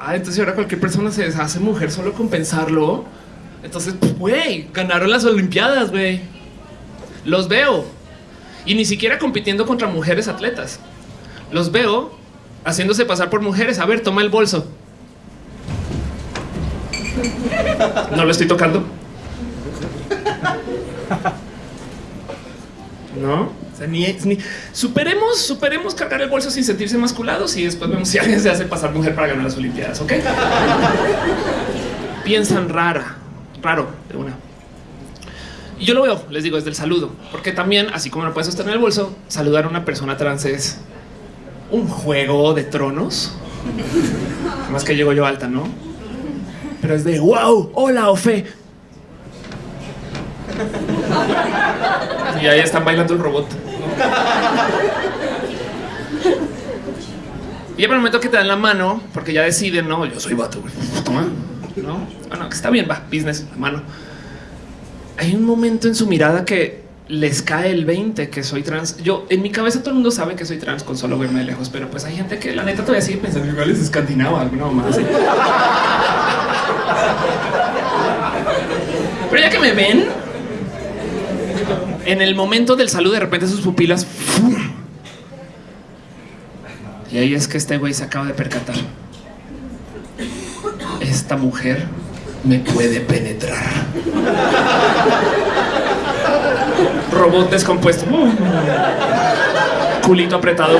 Ah, entonces ahora cualquier persona se deshace mujer solo con pensarlo. Entonces, pues, güey, ganaron las Olimpiadas, güey. Los veo. Y ni siquiera compitiendo contra mujeres atletas. Los veo haciéndose pasar por mujeres. A ver, toma el bolso. No lo estoy tocando. No ni, superemos, superemos cargar el bolso sin sentirse masculados y después vemos si alguien se hace pasar mujer para ganar las Olimpiadas. Ok, piensan rara, raro de una. Y yo lo veo, les digo, desde el saludo, porque también, así como no puedes sostener el bolso, saludar a una persona trans es un juego de tronos. Más que llego yo alta, no? Pero es de wow, hola, Ofe. Y ahí están bailando el robot. Y para el momento que te dan la mano, porque ya deciden, no, yo soy vato, toma, no, bueno, que está bien, va, business, la mano. Hay un momento en su mirada que les cae el 20 que soy trans. Yo en mi cabeza todo el mundo sabe que soy trans con solo verme de lejos, pero pues hay gente que la neta todavía sigue pensando igual es escandinava, alguna más. Pero ya que me ven, en el momento del salud, de repente sus pupilas. Y ahí es que este güey se acaba de percatar. Esta mujer me puede penetrar. Robot descompuesto. Culito apretado.